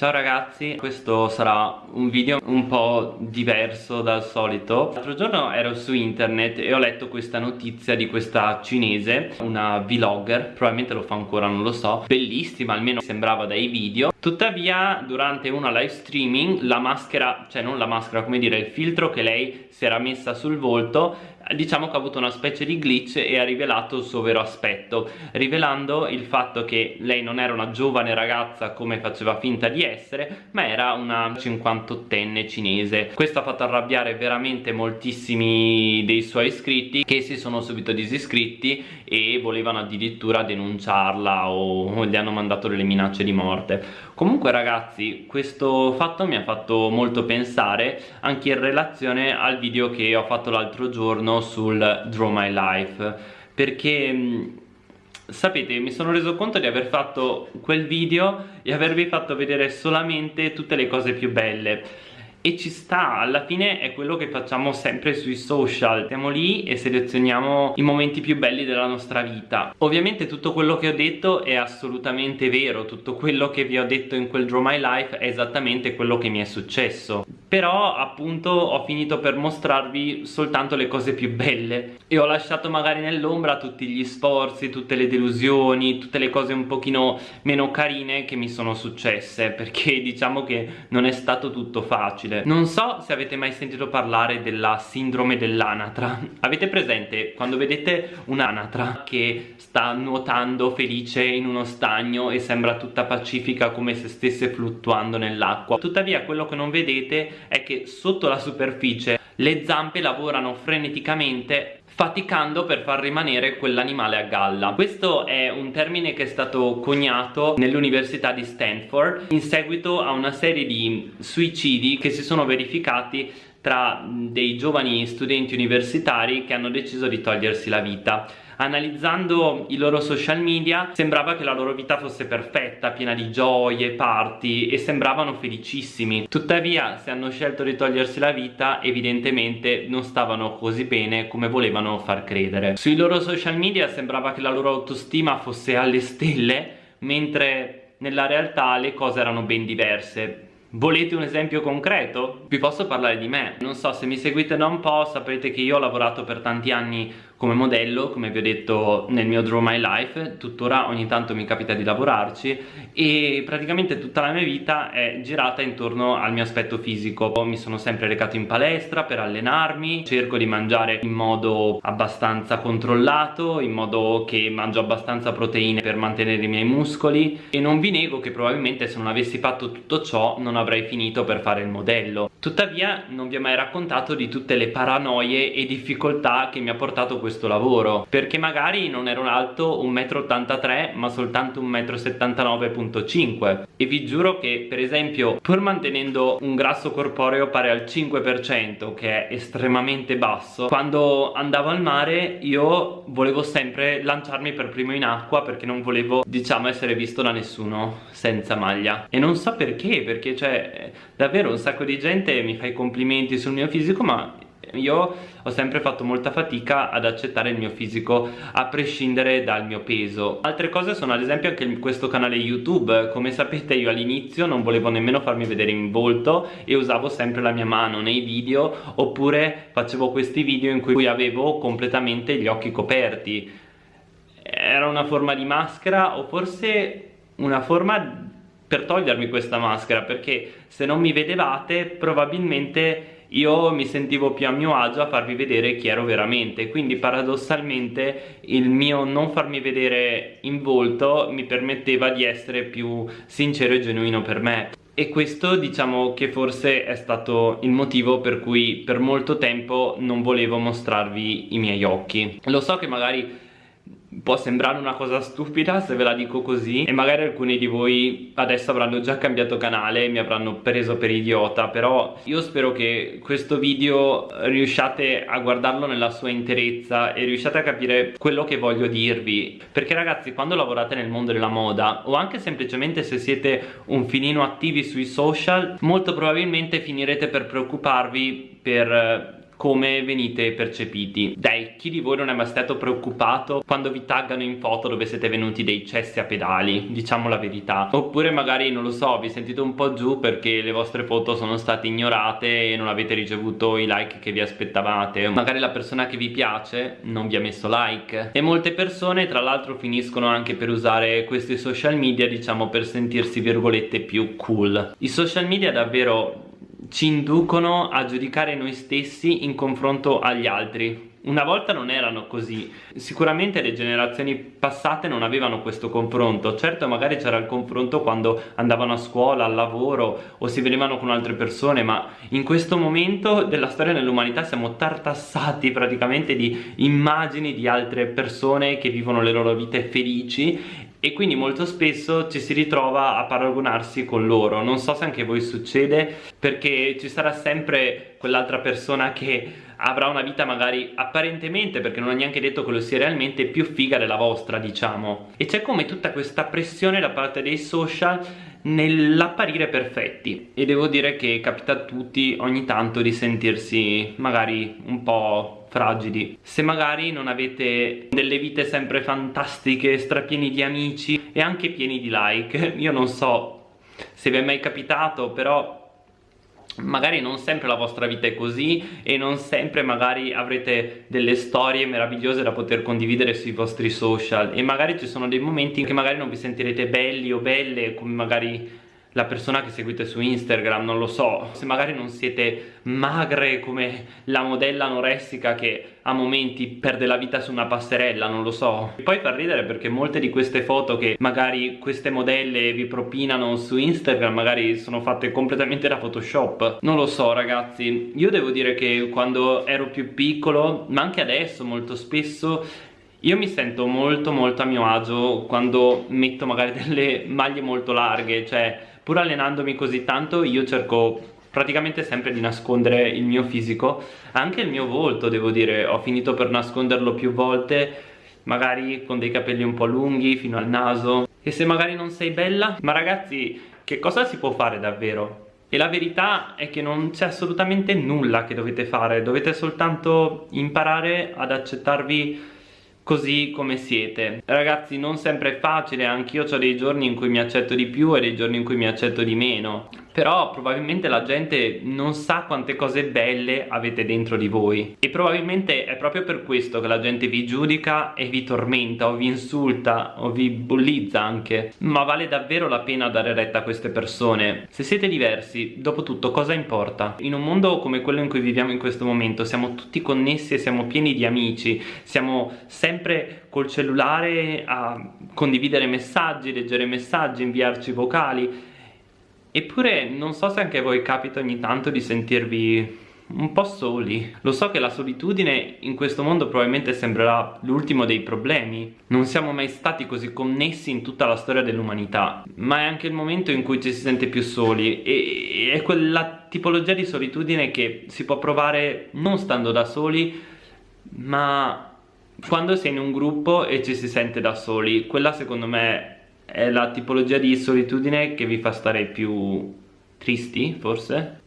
Ciao ragazzi, questo sarà un video un po' diverso dal solito. L'altro giorno ero su internet e ho letto questa notizia di questa cinese Una vlogger, probabilmente lo fa ancora, non lo so Bellissima, almeno sembrava dai video Tuttavia durante una live streaming la maschera, cioè non la maschera, come dire, il filtro che lei si era messa sul volto diciamo che ha avuto una specie di glitch e ha rivelato il suo vero aspetto rivelando il fatto che lei non era una giovane ragazza come faceva finta di essere ma era una 58enne cinese. Questo ha fatto arrabbiare veramente moltissimi dei suoi iscritti che si sono subito disiscritti e volevano addirittura denunciarla o gli hanno mandato delle minacce di morte comunque ragazzi questo fatto mi ha fatto molto pensare anche in relazione al video che ho fatto l'altro giorno sul Draw My Life. Perché mm, sapete mi sono reso conto di aver fatto quel video e avervi fatto vedere solamente tutte le cose più belle e ci sta, alla fine è quello che facciamo sempre sui social. Stiamo lì e selezioniamo i momenti più belli della nostra vita. Ovviamente tutto quello che ho detto è assolutamente vero. Tutto quello che vi ho detto in quel Draw My Life è esattamente quello che mi è successo Però appunto ho finito per mostrarvi soltanto le cose più belle. E ho lasciato magari nell'ombra tutti gli sforzi, tutte le delusioni Tutte le cose un pochino meno carine che mi sono successe Perché diciamo che non è stato tutto facile. Non so se avete mai sentito parlare della sindrome dell'anatra. Avete presente quando vedete un'anatra che sta nuotando felice in uno stagno e sembra tutta pacifica come se stesse fluttuando nell'acqua? Tuttavia quello che non vedete è che sotto la superficie le zampe lavorano freneticamente faticando per far rimanere quell'animale a galla. Questo è un termine che è stato coniato nell'università di Stanford in seguito a una serie di suicidi che si sono verificati tra dei giovani studenti universitari che hanno deciso di togliersi la vita. Analizzando i loro social media sembrava che la loro vita fosse perfetta piena di gioie, party e sembravano felicissimi. Tuttavia se hanno scelto di togliersi la vita evidentemente non stavano così bene come volevano far credere. Sui loro social media sembrava che la loro autostima fosse alle stelle mentre nella realtà le cose erano ben diverse Volete un esempio concreto? Vi posso parlare di me Non so, se mi seguite da un po' saprete che io ho lavorato per tanti anni come modello, come vi ho detto nel mio Draw My Life Tuttora ogni tanto mi capita di lavorarci E praticamente tutta la mia vita è girata intorno al mio aspetto fisico. Mi sono sempre recato in palestra per allenarmi Cerco di mangiare in modo abbastanza controllato In modo che mangio abbastanza proteine per mantenere i miei muscoli E non vi nego che probabilmente se non avessi fatto tutto ciò non avrei finito per fare il modello. Tuttavia non vi ho mai raccontato di tutte le paranoie e difficoltà che mi ha portato questo lavoro? Perché magari non ero alto 1,83 m ma soltanto 1,79,5 m e vi giuro che per esempio pur mantenendo un grasso corporeo pari al 5% che è estremamente basso quando andavo al mare io volevo sempre lanciarmi per primo in acqua perché non volevo diciamo essere visto da nessuno senza maglia. E non so perché perché cioè davvero un sacco di gente mi fa i complimenti sul mio fisico ma io ho sempre fatto molta fatica ad accettare il mio fisico a prescindere dal mio peso. Altre cose sono ad esempio anche questo canale youtube. Come sapete io all'inizio non volevo nemmeno farmi vedere in volto e usavo sempre la mia mano nei video oppure facevo questi video in cui avevo completamente gli occhi coperti. Era una forma di maschera o forse una forma per togliermi questa maschera perché se non mi vedevate probabilmente io mi sentivo più a mio agio a farvi vedere chi ero veramente quindi paradossalmente il mio non farmi vedere in volto mi permetteva di essere più sincero e genuino per me. E questo diciamo che forse è stato il motivo per cui per molto tempo non volevo mostrarvi i miei occhi. Lo so che magari può sembrare una cosa stupida se ve la dico così e magari alcuni di voi adesso avranno già cambiato canale e mi avranno preso per idiota però io spero che questo video riusciate a guardarlo nella sua interezza e riusciate a capire quello che voglio dirvi. Perché ragazzi quando lavorate nel mondo della moda o anche semplicemente se siete un filino attivi sui social molto probabilmente finirete per preoccuparvi per come venite percepiti. Dai chi di voi non è mai stato preoccupato quando vi taggano in foto dove siete venuti dei cessi a pedali? Diciamo la verità. Oppure magari non lo so vi sentite un po' giù perché le vostre foto sono state ignorate e non avete ricevuto i like che vi aspettavate. Magari la persona che vi piace non vi ha messo like. E molte persone tra l'altro finiscono anche per usare questi social media diciamo per sentirsi virgolette più cool. I social media davvero ci inducono a giudicare noi stessi in confronto agli altri. Una volta non erano così. Sicuramente le generazioni passate non avevano questo confronto. Certo magari c'era il confronto quando andavano a scuola, al lavoro o si vedevano con altre persone ma in questo momento della storia dell'umanità siamo tartassati praticamente di immagini di altre persone che vivono le loro vite felici e quindi molto spesso ci si ritrova a paragonarsi con loro. Non so se anche voi succede perché ci sarà sempre quell'altra persona che avrà una vita magari apparentemente perché non ha neanche detto che lo sia realmente più figa della vostra diciamo. E c'è come tutta questa pressione da parte dei social nell'apparire perfetti. E devo dire che capita a tutti ogni tanto di sentirsi magari un po' fragili. Se magari non avete delle vite sempre fantastiche strapieni di amici e anche pieni di like. Io non so se vi è mai capitato però magari non sempre la vostra vita è così e non sempre magari avrete delle storie meravigliose da poter condividere sui vostri social. E magari ci sono dei momenti in cui magari non vi sentirete belli o belle come magari la persona che seguite su Instagram, non lo so, se magari non siete magre come la modella anoressica che a momenti perde la vita su una passerella, non lo so. E poi fa ridere perché molte di queste foto che magari queste modelle vi propinano su Instagram magari sono fatte completamente da Photoshop. Non lo so ragazzi, io devo dire che quando ero più piccolo, ma anche adesso molto spesso io mi sento molto molto a mio agio quando metto magari delle maglie molto larghe, cioè pur allenandomi così tanto io cerco praticamente sempre di nascondere il mio fisico anche il mio volto devo dire ho finito per nasconderlo più volte magari con dei capelli un po' lunghi fino al naso e se magari non sei bella ma ragazzi che cosa si può fare davvero? E la verità è che non c'è assolutamente nulla che dovete fare, dovete soltanto imparare ad accettarvi così come siete. Ragazzi non sempre è facile anch'io ho dei giorni in cui mi accetto di più e dei giorni in cui mi accetto di meno. Però probabilmente la gente non sa quante cose belle avete dentro di voi. E probabilmente è proprio per questo che la gente vi giudica e vi tormenta o vi insulta o vi bullizza anche. Ma vale davvero la pena dare retta a queste persone. Se siete diversi dopo tutto cosa importa? In un mondo come quello in cui viviamo in questo momento siamo tutti connessi e siamo pieni di amici. Siamo sempre col cellulare a condividere messaggi leggere messaggi inviarci vocali Eppure non so se anche a voi capita ogni tanto di sentirvi un po' soli. Lo so che la solitudine in questo mondo probabilmente sembrerà l'ultimo dei problemi. Non siamo mai stati così connessi in tutta la storia dell'umanità, ma è anche il momento in cui ci si sente più soli e è quella tipologia di solitudine che si può provare non stando da soli, ma quando è in un gruppo e ci si sente da soli. Quella secondo me è la tipologia di solitudine che vi fa stare più tristi, forse?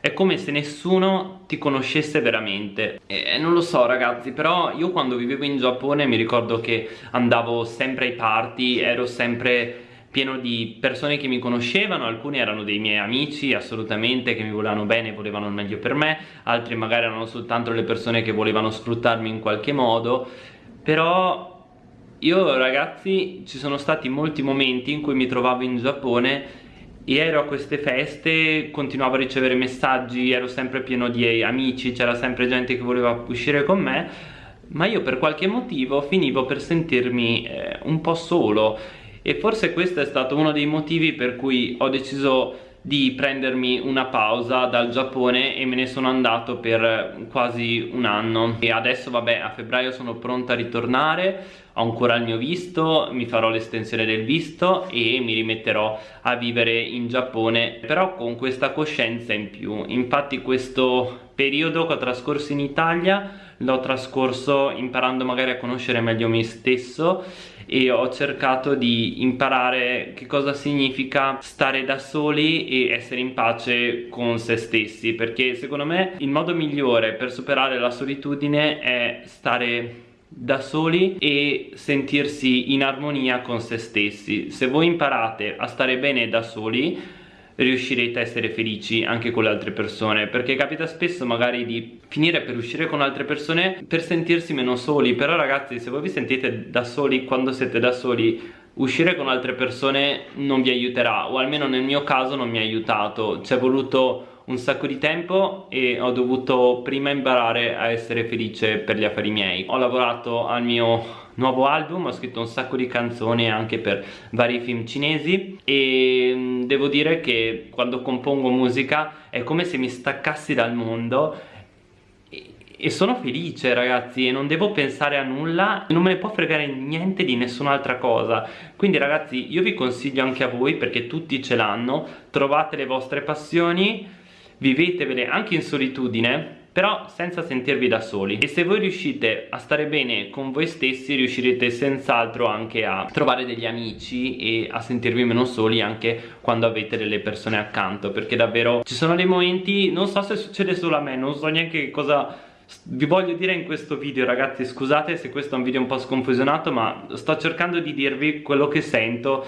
È come se nessuno ti conoscesse veramente E non lo so ragazzi, però io quando vivevo in Giappone mi ricordo che andavo sempre ai party, ero sempre pieno di persone che mi conoscevano, alcuni erano dei miei amici assolutamente che mi volevano bene e volevano il meglio per me, altri magari erano soltanto le persone che volevano sfruttarmi in qualche modo, però io ragazzi ci sono stati molti momenti in cui mi trovavo in Giappone e ero a queste feste, continuavo a ricevere messaggi, ero sempre pieno di amici, c'era sempre gente che voleva uscire con me ma io per qualche motivo finivo per sentirmi eh, un po' solo e forse questo è stato uno dei motivi per cui ho deciso di prendermi una pausa dal Giappone e me ne sono andato per quasi un anno. E adesso vabbè a febbraio sono pronta a ritornare ho ancora il mio visto, mi farò l'estensione del visto e mi rimetterò a vivere in Giappone però con questa coscienza in più. Infatti questo periodo che ho trascorso in Italia l'ho trascorso imparando magari a conoscere meglio me stesso e ho cercato di imparare che cosa significa stare da soli e essere in pace con se stessi perché secondo me il modo migliore per superare la solitudine è stare da soli e sentirsi in armonia con se stessi. Se voi imparate a stare bene da soli riuscirete a essere felici anche con le altre persone perché capita spesso magari di finire per uscire con altre persone per sentirsi meno soli. Però ragazzi se voi vi sentite da soli quando siete da soli uscire con altre persone non vi aiuterà o almeno nel mio caso non mi ha aiutato. Ci è voluto un sacco di tempo e ho dovuto prima imparare a essere felice per gli affari miei. Ho lavorato al mio nuovo album ho scritto un sacco di canzoni anche per vari film cinesi e mm, devo dire che quando compongo musica è come se mi staccassi dal mondo e sono felice ragazzi e non devo pensare a nulla non me ne può fregare niente di nessun'altra cosa. Quindi ragazzi io vi consiglio anche a voi perché tutti ce l'hanno trovate le vostre passioni vivetevele anche in solitudine però senza sentirvi da soli. E se voi riuscite a stare bene con voi stessi riuscirete senz'altro anche a trovare degli amici e a sentirvi meno soli anche quando avete delle persone accanto perché davvero ci sono dei momenti non so se succede solo a me non so neanche cosa vi voglio dire in questo video ragazzi scusate se questo è un video un po' sconfusionato ma sto cercando di dirvi quello che sento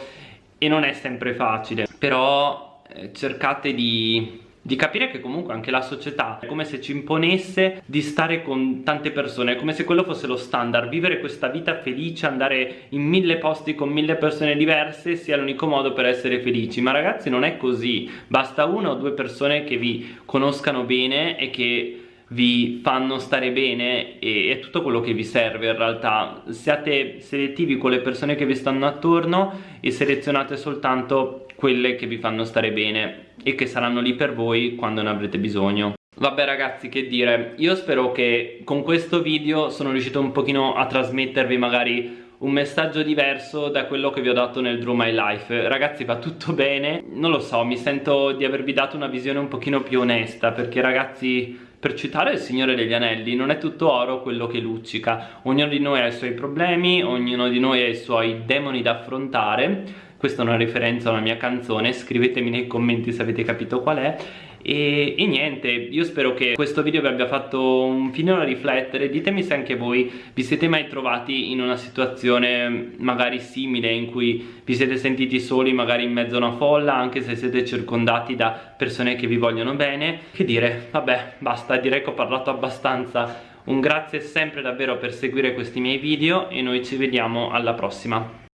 e non è sempre facile. Però eh, cercate di di capire che comunque anche la società è come se ci imponesse di stare con tante persone, è come se quello fosse lo standard, vivere questa vita felice, andare in mille posti con mille persone diverse sia l'unico modo per essere felici, ma ragazzi non è così, basta una o due persone che vi conoscano bene e che vi fanno stare bene e è tutto quello che vi serve in realtà. Siate selettivi con le persone che vi stanno attorno e selezionate soltanto quelle che vi fanno stare bene e che saranno lì per voi quando ne avrete bisogno. Vabbè ragazzi che dire, io spero che con questo video sono riuscito un pochino a trasmettervi magari un messaggio diverso da quello che vi ho dato nel Draw My Life. Ragazzi va tutto bene, non lo so, mi sento di avervi dato una visione un pochino più onesta Perché ragazzi, per citare il Signore degli Anelli, non è tutto oro quello che luccica. Ognuno di noi ha i suoi problemi, ognuno di noi ha i suoi demoni da affrontare questa è una riferenza a una mia canzone scrivetemi nei commenti se avete capito qual è. E, e, niente, io spero che questo video vi abbia fatto un finino riflettere. Ditemi se anche voi vi siete mai trovati in una situazione magari simile In cui vi siete sentiti soli magari in mezzo a una folla Anche se siete circondati da persone che vi vogliono bene. Che dire, vabbè, basta, direi che ho parlato abbastanza. Un grazie sempre davvero per seguire questi miei video e noi ci vediamo alla prossima